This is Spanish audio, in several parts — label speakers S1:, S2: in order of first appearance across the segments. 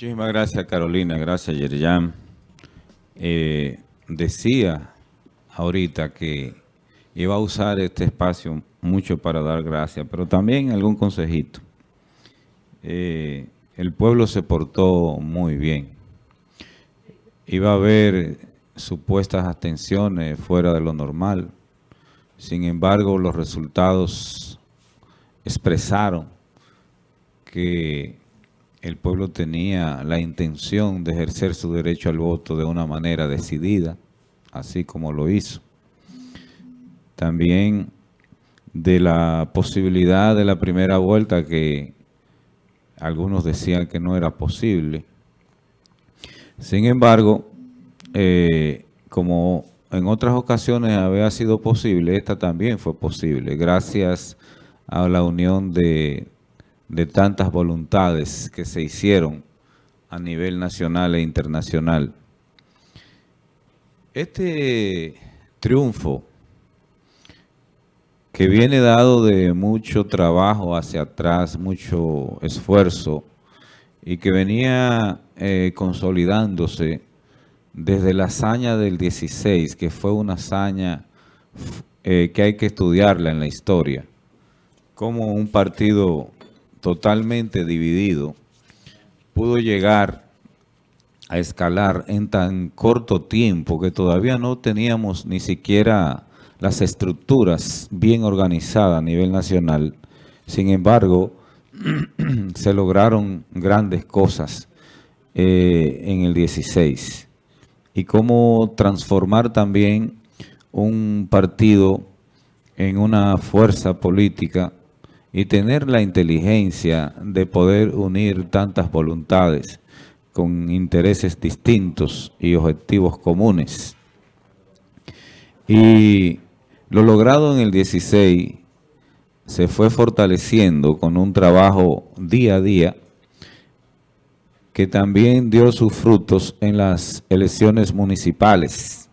S1: Muchísimas gracias, Carolina. Gracias, Yerjan. Eh, decía ahorita que iba a usar este espacio mucho para dar gracias, pero también algún consejito. Eh, el pueblo se portó muy bien. Iba a haber supuestas abstenciones fuera de lo normal. Sin embargo, los resultados expresaron que el pueblo tenía la intención de ejercer su derecho al voto de una manera decidida, así como lo hizo. También de la posibilidad de la primera vuelta que algunos decían que no era posible. Sin embargo, eh, como en otras ocasiones había sido posible, esta también fue posible, gracias a la unión de de tantas voluntades que se hicieron a nivel nacional e internacional. Este triunfo que viene dado de mucho trabajo hacia atrás, mucho esfuerzo, y que venía eh, consolidándose desde la hazaña del 16, que fue una hazaña eh, que hay que estudiarla en la historia, como un partido totalmente dividido, pudo llegar a escalar en tan corto tiempo que todavía no teníamos ni siquiera las estructuras bien organizadas a nivel nacional. Sin embargo, se lograron grandes cosas eh, en el 16. Y cómo transformar también un partido en una fuerza política y tener la inteligencia de poder unir tantas voluntades con intereses distintos y objetivos comunes. Y lo logrado en el 16 se fue fortaleciendo con un trabajo día a día que también dio sus frutos en las elecciones municipales.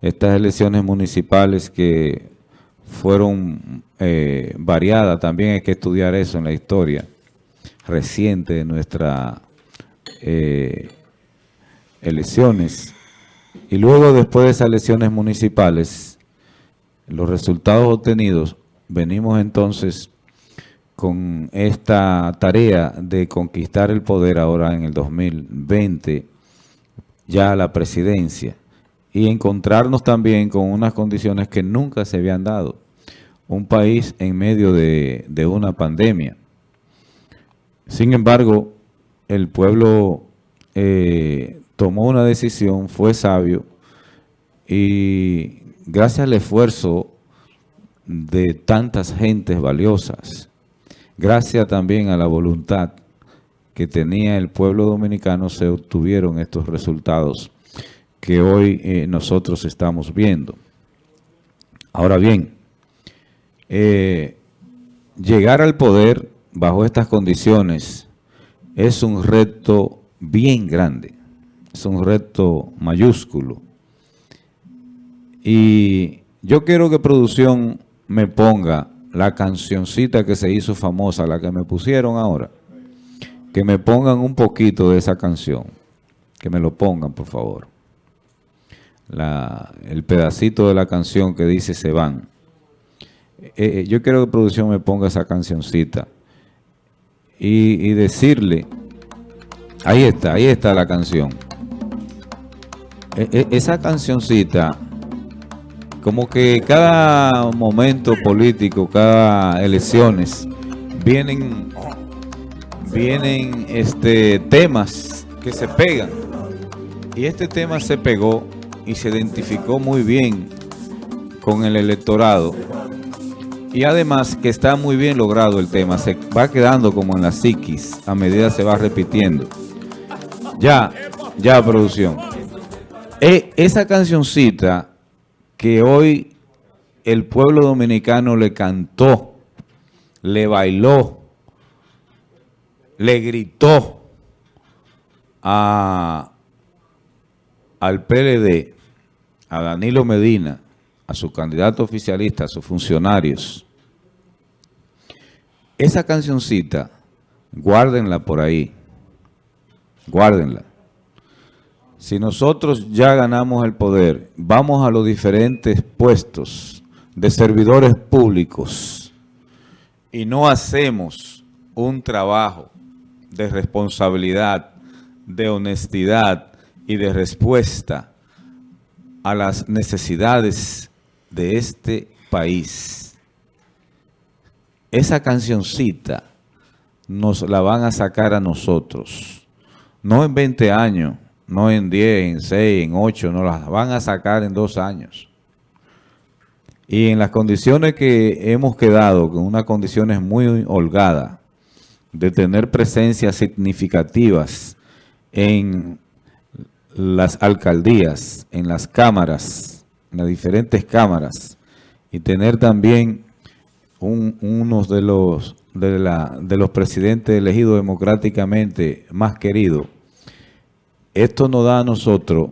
S1: Estas elecciones municipales que fueron eh, variadas, también hay que estudiar eso en la historia reciente de nuestras eh, elecciones. Y luego, después de esas elecciones municipales, los resultados obtenidos, venimos entonces con esta tarea de conquistar el poder ahora en el 2020, ya la presidencia y encontrarnos también con unas condiciones que nunca se habían dado. Un país en medio de, una pandemia. Sin embargo, el pueblo eh, tomó una decisión, fue sabio y gracias al esfuerzo de tantas gentes valiosas, gracias también a la voluntad que tenía el pueblo dominicano, se obtuvieron estos resultados que hoy eh, nosotros estamos viendo. Ahora bien, eh, llegar al poder bajo estas condiciones es un reto bien grande, es un reto mayúsculo. Y yo quiero que producción me ponga la cancioncita que se hizo famosa, la que me pusieron ahora, que me pongan un poquito de esa canción, que me lo pongan por favor el pedacito de la canción que dice se van. Eh, eh, yo quiero que producción me ponga esa cancioncita y, decirle, ahí está, ahí está la canción. E, esa cancioncita, como que cada momento político, cada elecciones, vienen, vienen este, temas que se pegan. Y este tema se pegó y se identificó muy bien con el electorado. Y además que está muy bien logrado el tema, se va quedando como en la psiquis a medida se va repitiendo. Ya, ya producción. E, esa cancioncita que hoy el pueblo dominicano le cantó, le bailó, le gritó a, al PLD, a Danilo Medina, a su candidato oficialista, a sus funcionarios, esa cancioncita, guárdenla por ahí. guárdenla. Si nosotros ya ganamos el poder, vamos a los diferentes puestos de servidores públicos y no hacemos un trabajo de responsabilidad, de honestidad y de respuesta a las necesidades de este país. Esa cancioncita nos la van a sacar a nosotros. No en 20 años, no en 10, en 6, en 8, nos la van a sacar en dos años. Y en las condiciones que hemos quedado, con unas condiciones muy holgadas, de tener presencias significativas en las alcaldías, en las cámaras, en las diferentes cámaras, y tener también uno de los, de, la, de los presidentes elegidos democráticamente más queridos, esto nos da a nosotros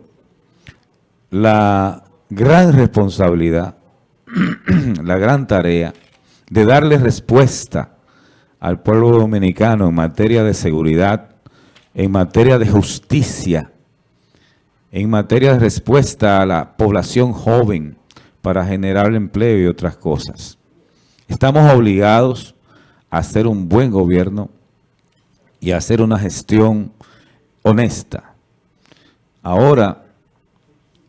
S1: la gran responsabilidad, la gran tarea de darle respuesta al pueblo dominicano en materia de seguridad, en materia de justicia, en materia de respuesta a la población joven para generar empleo y otras cosas. Estamos obligados a hacer un buen gobierno y a hacer una gestión honesta. Ahora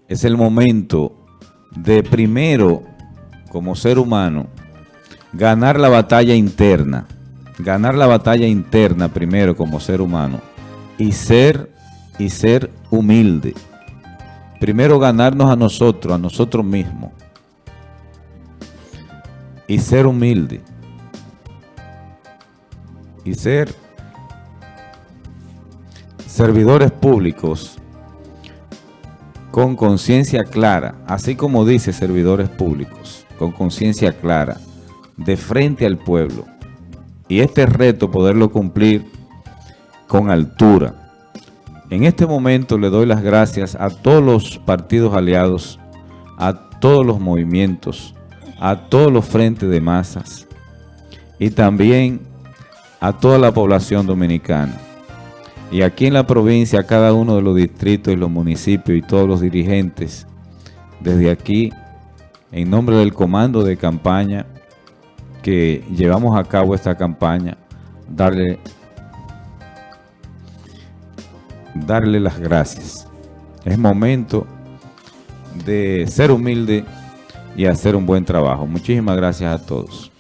S1: es el momento de primero, como ser humano, ganar la batalla interna, ganar la batalla interna primero como ser humano y ser, y ser humilde. Primero ganarnos a nosotros, a nosotros mismos. Y ser humilde. Y ser servidores públicos con conciencia clara, así como dice servidores públicos, con conciencia clara, de frente al pueblo. Y este reto poderlo cumplir con altura, en este momento le doy las gracias a todos los partidos aliados, a todos los movimientos, a todos los frentes de masas y también a toda la población dominicana. Y aquí en la provincia, a cada uno de los distritos y los municipios y todos los dirigentes, desde aquí, en nombre del comando de campaña que llevamos a cabo esta campaña, darle darle las gracias. Es momento de ser humilde y hacer un buen trabajo. Muchísimas gracias a todos.